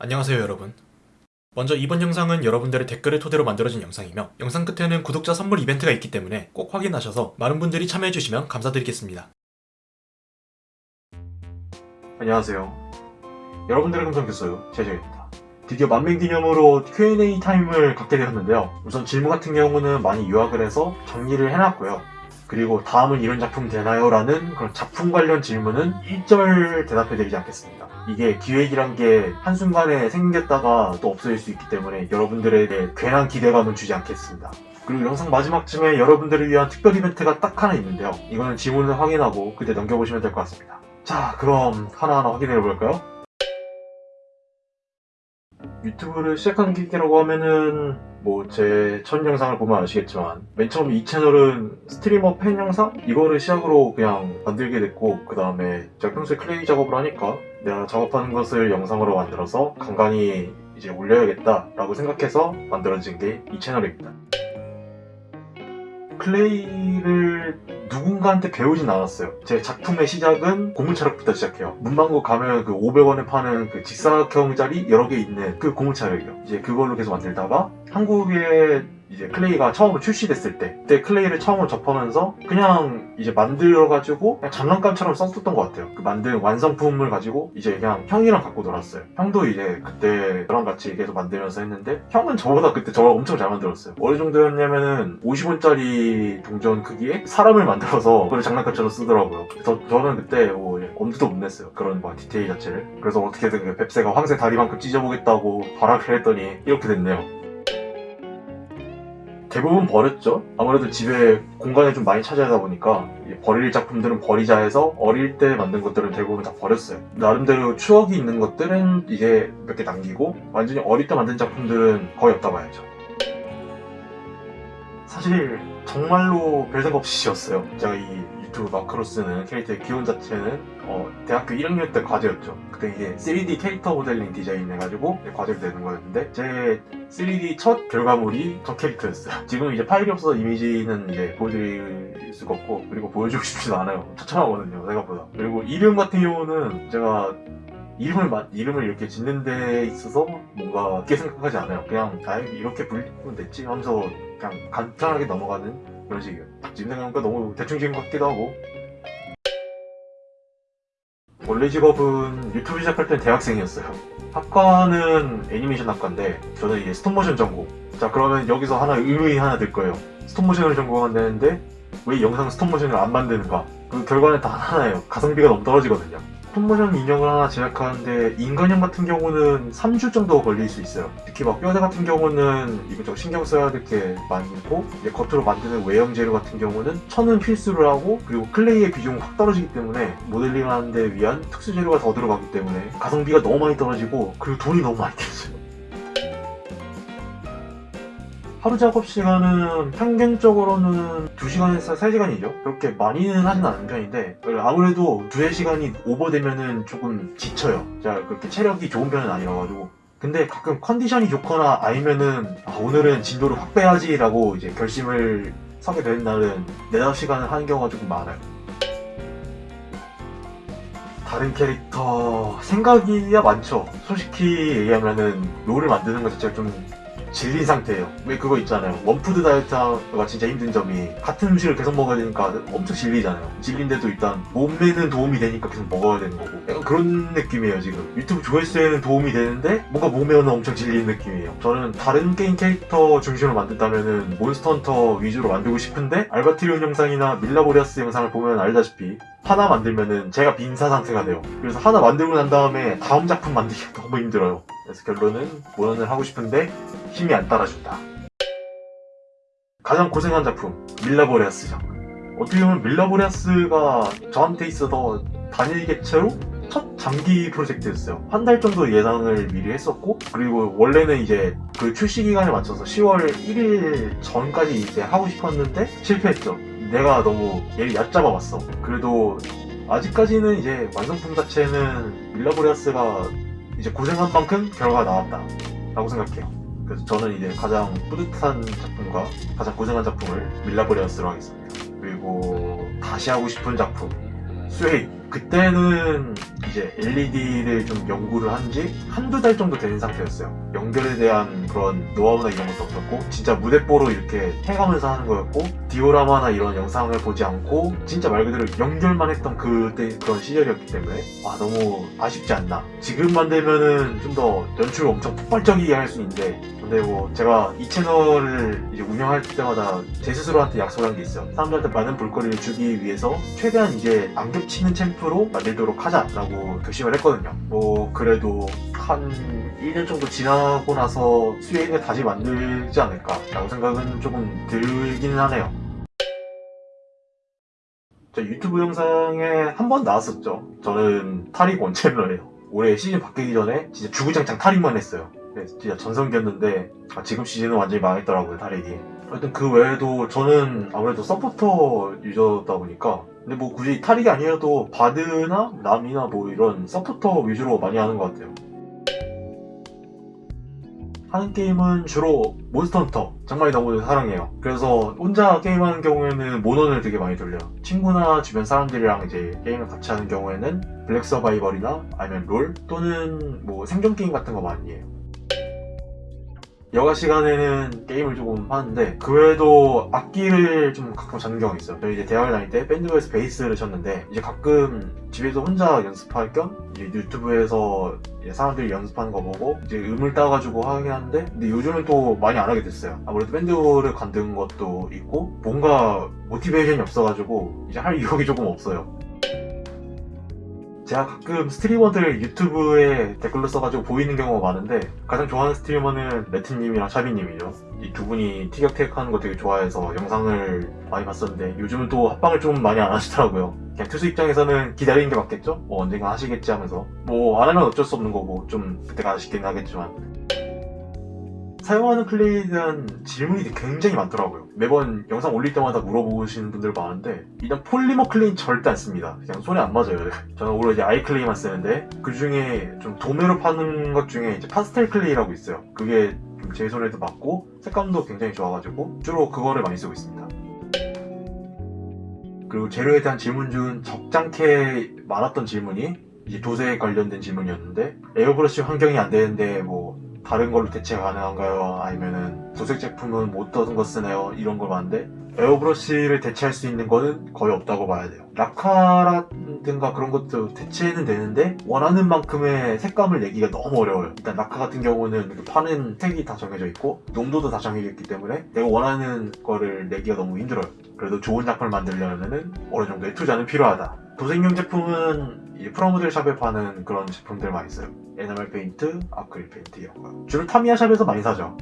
안녕하세요 여러분. 먼저 이번 영상은 여러분들의 댓글을 토대로 만들어진 영상이며 영상 끝에는 구독자 선물 이벤트가 있기 때문에 꼭 확인하셔서 많은 분들이 참여해주시면 감사드리겠습니다. 안녕하세요. 여러분들의 감성교수요 제재입니다. 드디어 만명 기념으로 Q&A 타임을 갖게 되었는데요. 우선 질문 같은 경우는 많이 요약을 해서 정리를 해놨고요 그리고 다음은 이런 작품 되나요? 라는 그런 작품 관련 질문은 1절 대답해 드리지 않겠습니다. 이게 기획이란 게 한순간에 생겼다가 또 없어질 수 있기 때문에 여러분들에게 괜한 기대감은 주지 않겠습니다. 그리고 영상 마지막쯤에 여러분들을 위한 특별 이벤트가 딱 하나 있는데요. 이거는 질문을 확인하고 그때 넘겨보시면 될 것 같습니다. 자, 그럼 하나하나 확인해 볼까요? 유튜브를 시작한 계기라고 하면은 뭐 제 첫 영상을 보면 아시겠지만 맨 처음 이 채널은 스트리머 팬 영상? 이거를 시작으로 그냥 만들게 됐고 그 다음에 제가 평소에 clay 작업을 하니까 내가 작업하는 것을 영상으로 만들어서 간간히 이제 올려야겠다 라고 생각해서 만들어진 게 이 채널입니다 clay를 누군가한테 배우진 않았어요. 제 작품의 시작은 고무찰흙부터 시작해요. 문방구 가면 그 500원에 파는 그 직사각형짜리 여러 개 있는 그 고무찰흙이요. 이제 그걸로 계속 만들다가 한국에 이제 clay가 처음으로 출시됐을 때 그때 clay를 처음으로 접하면서 그냥 이제 만들어가지고 그냥 장난감처럼 썼었던 것 같아요. 그 만든 완성품을 가지고 이제 그냥 형이랑 갖고 놀았어요. 형도 이제 그때 저랑 같이 계속 만들면서 했는데 형은 저보다 그때 저를 엄청 잘 만들었어요. 어느 정도였냐면은 50원짜리 동전 크기에 사람을 만들어서 그걸 장난감처럼 쓰더라고요. 그래서 저는 그때 뭐 엄두도 못 냈어요. 그런 뭐 디테일 자체를. 그래서 어떻게든 그 뱁새가 황새 다리만큼 찢어보겠다고 발악을 했더니 이렇게 됐네요 대부분 버렸죠. 아무래도 집에 공간을 좀 많이 차지하다 보니까 버릴 작품들은 버리자 해서 어릴 때 만든 것들은 대부분 다 버렸어요. 나름대로 추억이 있는 것들은 이제 몇 개 남기고 완전히 어릴 때 만든 작품들은 거의 없다 봐야죠. 사실 정말로 별 생각 없이 지었어요. 제가 이 유튜브 마크로 쓰는 캐릭터의 기원 자체는 어, 대학교 1학년 때 과제였죠. 그때 이제 3D 캐릭터 모델링 디자인 해가지고 과제를 내는 거였는데 제 3D 첫 결과물이 저 캐릭터였어요. 지금 이제 파일이 없어서 이미지는 이제 보여드릴 수가 없고 그리고 보여주고 싶지도 않아요. 처참하거든요 생각보다. 그리고 이름 같은 경우는 제가 이름을 마, 이름을 이렇게 짓는 데 있어서 뭔가 깊게 생각하지 않아요. 그냥 아 이렇게 불리면 됐지 하면서 그냥 간단하게 넘어가는 그런 식이에요. 지금 생각하니까 너무 대충 지은 것 같기도 하고. 원래 직업은 유튜브 시작할 땐 대학생이었어요. 학과는 애니메이션 학과인데 저는 이제 스톱모션 전공. 자 그러면 여기서 하나 의문이 하나 들 거예요. 스톱모션을 전공한다는데 왜 영상 스톱모션을 안 만드는가? 그 결과는 다 하나예요. 가성비가 너무 떨어지거든요 스톱모션 인형을 하나 제작하는데 인간형 같은 경우는 3주 정도 걸릴 수 있어요. 특히 막 뼈대 같은 경우는 이것저것 신경 써야 될 게 많고 이제 겉으로 만드는 외형 재료 같은 경우는 천은 필수를 하고 그리고 clay의 비중은 확 떨어지기 때문에 모델링 하는 데 위한 특수 재료가 더 들어가기 때문에 가성비가 너무 많이 떨어지고 그리고 돈이 너무 많이 들어요 하루 작업 시간은 평균적으로는 2시간에서 3시간이죠. 그렇게 많이는 하진 않은 편인데 아무래도 2, 3시간이 오버되면은 조금 지쳐요. 제가 그렇게 체력이 좋은 편은 아니라가지고. 근데 가끔 컨디션이 좋거나 아니면은 아, 오늘은 진도를 확 빼야지 라고 이제 결심을 서게 되는 날은 4, 5시간을 하는 경우가 조금 많아요. 다른 캐릭터 생각이야 많죠. 솔직히 얘기하면은 롤을 만드는 것 자체가 좀 질린 상태예요. 왜 그거 있잖아요. one food 다이어트가 진짜 힘든 점이 같은 음식을 계속 먹어야 되니까 엄청 질리잖아요. 질린데도 일단 몸매는 도움이 되니까 계속 먹어야 되는 거고. 약간 그런 느낌이에요 지금. 유튜브 조회수에는 도움이 되는데 뭔가 몸매는 엄청 질린 느낌이에요. 저는 다른 게임 캐릭터 중심으로 만든다면은 몬스터 헌터 위주로 만들고 싶은데 알바트리온 영상이나 밀라보레아스 영상을 보면 알다시피 하나 만들면은 제가 빈사 상태가 돼요. 그래서 하나 만들고 난 다음에 다음 작품 만들기가 너무 힘들어요. 그래서 결론은 모연을 하고 싶은데 힘이 안 따라준다. 가장 고생한 작품 밀라보레아스죠. 어떻게 보면 밀라보레아스가 저한테 있어서 단일 개체로 첫 장기 프로젝트였어요. 한 달 정도 예상을 미리 했었고 그리고 원래는 이제 그 출시 기간에 맞춰서 10월 1일 전까지 이제 하고 싶었는데 실패했죠. 내가 너무 얘를 얕잡아 봤어. 그래도 아직까지는 이제 완성품 자체는 밀라보레아스가 이제 고생한 만큼 결과가 나왔다 라고 생각해요 그래서 저는 이제 가장 뿌듯한 작품과 가장 고생한 작품을 밀라브레어스로 하겠습니다. 그리고 다시 하고 싶은 작품 스웨이. 그때는 이제 LED를 좀 연구를 한 지 한두 달 정도 된 상태였어요. 연결에 대한 그런 노하우나 이런 것도 없었고 진짜 무대뽀로 이렇게 해가면서 하는 거였고 디오라마나 이런 영상을 보지 않고 진짜 말 그대로 연결만 했던 그때 그런 시절이었기 때문에 아 너무 아쉽지 않나. 지금만 되면은 좀 더 연출을 엄청 폭발적이게 할 수 있는데 근데 뭐 제가 이 채널을 이제 운영할 때마다 제 스스로한테 약속한 게 있어요. 사람들한테 많은 볼거리를 주기 위해서 최대한 이제 안 겹치는 챔프로 만들도록 하자라고 결심을 했거든요. 뭐 그래도 한 1년 정도 지나고 나서 수혜인을 다시 만들지 않을까 라고 생각은 조금 들기는 하네요. 저 유튜브 영상에 한 번 나왔었죠. 저는 타릭 원챔러예요. 올해 시즌 바뀌기 전에 진짜 주구장창 타릭만 했어요. 네, 진짜 전성기였는데 아, 지금 시즌은 완전히 망했더라고요 타릭이. 하여튼 그 외에도 저는 아무래도 서포터 user다 보니까 근데 뭐 굳이 타릭이 아니어도 바드나 나미나 뭐 이런 서포터 위주로 많이 하는 것 같아요. 하는 게임은 주로 몬스터 헌터 정말 너무 사랑해요. 그래서 혼자 게임하는 경우에는 몬헌을 되게 많이 돌려요. 친구나 주변 사람들이랑 이제 게임을 같이 하는 경우에는 블랙 서바이벌이나 아니면 롤 또는 뭐 생존 게임 같은 거 많이 해요 여가 시간에는 게임을 조금 하는데 그 외에도 악기를 좀 가끔 잡는 경우가 있어요. 저희 이제 대학을 다닐 때 밴드부에서 베이스를 쳤는데 이제 가끔 집에서 혼자 연습할 겸 이제 유튜브에서 이제 사람들이 연습하는 거 보고 이제 음을 따가지고 하긴 하는데 근데 요즘은 또 많이 안 하게 됐어요. 아무래도 밴드를 관둔 것도 있고 뭔가 모티베이션이 없어가지고 이제 할 의욕이 조금 없어요. 제가 가끔 스트리머들 유튜브에 댓글로 써가지고 보이는 경우가 많은데 가장 좋아하는 streamer는 레트님이랑 샤비님이죠. 이 두 분이 티격태격 하는 거 되게 좋아해서 영상을 많이 봤었는데 요즘은 또 합방을 좀 많이 안 하시더라고요. 그냥 트수 입장에서는 기다리는 게 맞겠죠? 뭐 언젠가 하시겠지 하면서 뭐 안 하면 어쩔 수 없는 거고 좀 그때가 아쉽긴 하겠지만 사용하는 clay에 대한 질문이 굉장히 많더라고요. 매번 영상 올릴 때마다 물어보시는 분들 많은데 일단 polymer clay는 절대 안 씁니다. 그냥 손에 안 맞아요. 저는 오히려 이제 아이클레이만 쓰는데 그 중에 좀 도매로 파는 것 중에 이제 파스텔 클레이라고 있어요. 그게 좀 제 손에도 맞고 색감도 굉장히 좋아가지고 주로 그거를 많이 쓰고 있습니다. 그리고 재료에 대한 질문 중 적잖게 많았던 질문이 이제 도색에 관련된 질문이었는데 에어브러쉬 환경이 안 되는데 뭐 다른 걸로 대체 가능한가요? 아니면은 도색 제품은 뭐 어떤 거 쓰나요? 이런 걸 봤는데 에어브러쉬를 대체할 수 있는 거는 거의 없다고 봐야 돼요. 라카라든가 그런 것도 대체는 되는데 원하는 만큼의 색감을 내기가 너무 어려워요. 일단 라카 같은 경우는 파는 색이 다 정해져 있고 농도도 다 정해져 있기 때문에 내가 원하는 거를 내기가 너무 힘들어요. 그래도 좋은 작품을 만들려면은 어느 정도의 투자는 필요하다. 도색용 제품은 이제 프라모델 shop에 파는 그런 제품들 많이 써요. 에나멜 페인트, 아크릴 페인트 이런 거. 주로 타미야 shop에서 많이 사죠.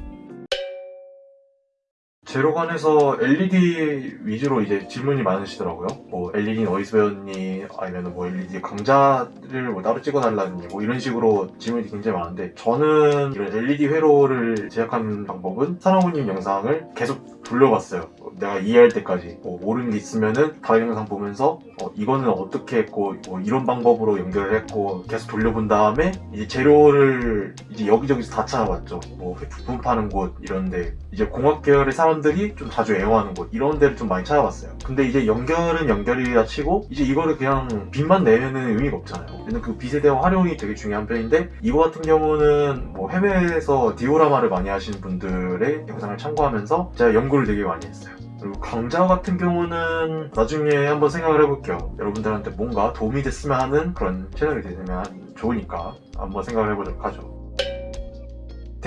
재료 관해서 LED 위주로 이제 질문이 많으시더라고요. 뭐 LED는 어디서 배웠니? 아니면 뭐 LED 강좌를 뭐 따로 찍어달라니? 뭐 이런 식으로 질문이 굉장히 많은데 저는 이런 LED 회로를 제작하는 방법은 사나고님 영상을 계속 돌려봤어요. 내가 이해할 때까지 뭐 모르는 게 있으면은 다른 영상 보면서 어, 이거는 어떻게 했고 뭐 이런 방법으로 연결을 했고 계속 돌려본 다음에 이제 재료를 이제 여기저기서 다 찾아봤죠. 뭐 부품 파는 곳 이런데 이제 공학 계열의 사람 들이 좀 자주 애용하는 곳 이런 데를 좀 많이 찾아봤어요. 근데 이제 연결은 연결이라 치고 이제 이거를 그냥 빛만 내면은 의미가 없잖아요. 근데 그 빛에 대한 활용이 되게 중요한 편인데 이거 같은 경우는 뭐 해외에서 디오라마를 많이 하시는 분들의 영상을 참고하면서 제가 연구를 되게 많이 했어요. 그리고 강좌 같은 경우는 나중에 한번 생각을 해볼게요. 여러분들한테 뭔가 도움이 됐으면 하는 그런 채널이 되면 좋으니까 한번 생각을 해보도록 하죠.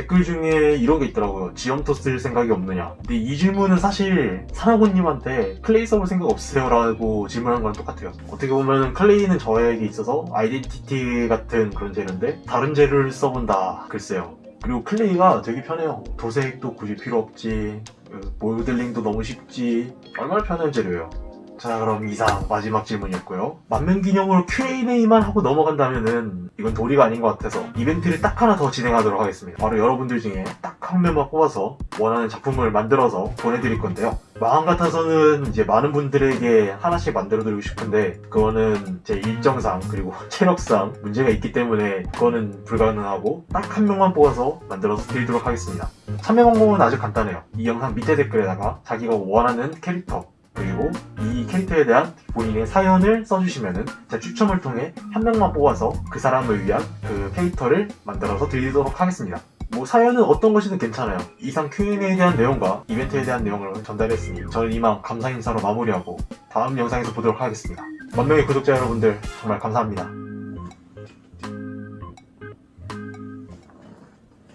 댓글 중에 이런 게 있더라고요. 지점토 쓸 생각이 없느냐. 근데 이 질문은 사실 사나고님한테 clay 써볼 생각 없으세요? 라고 질문한 거랑 똑같아요. 어떻게 보면 clay는 저에게 있어서 identity 같은 그런 재료인데 다른 재료를 써본다. 글쎄요. 그리고 clay가 되게 편해요. 도색도 굳이 필요 없지. 그 모델링도 너무 쉽지. 얼마나 편한 재료예요. 자 그럼 이상 마지막 질문이었고요. 만면기념으로 Q&A만 하고 넘어간다면은 이건 도리가 아닌 것 같아서 이벤트를 딱 하나 더 진행하도록 하겠습니다. 바로 여러분들 중에 딱 한 명만 뽑아서 원하는 작품을 만들어서 보내드릴 건데요. 마음 같아서는 이제 많은 분들에게 하나씩 만들어드리고 싶은데 그거는 제 일정상 그리고 체력상 문제가 있기 때문에 그거는 불가능하고 딱 한 명만 뽑아서 만들어서 드리도록 하겠습니다. 참여 방법은 아주 간단해요. 이 영상 밑에 댓글에다가 자기가 원하는 캐릭터 그리고 이 캐릭터에 대한 본인의 사연을 써주시면은 제가 추첨을 통해 한 명만 뽑아서 그 사람을 위한 그 캐릭터를 만들어서 드리도록 하겠습니다. 뭐 사연은 어떤 것이든 괜찮아요. 이상 Q&A에 대한 내용과 이벤트에 대한 내용을 전달했으니 저는 이만 감사 인사로 마무리하고 다음 영상에서 보도록 하겠습니다. 만 명의 구독자 여러분들 정말 감사합니다.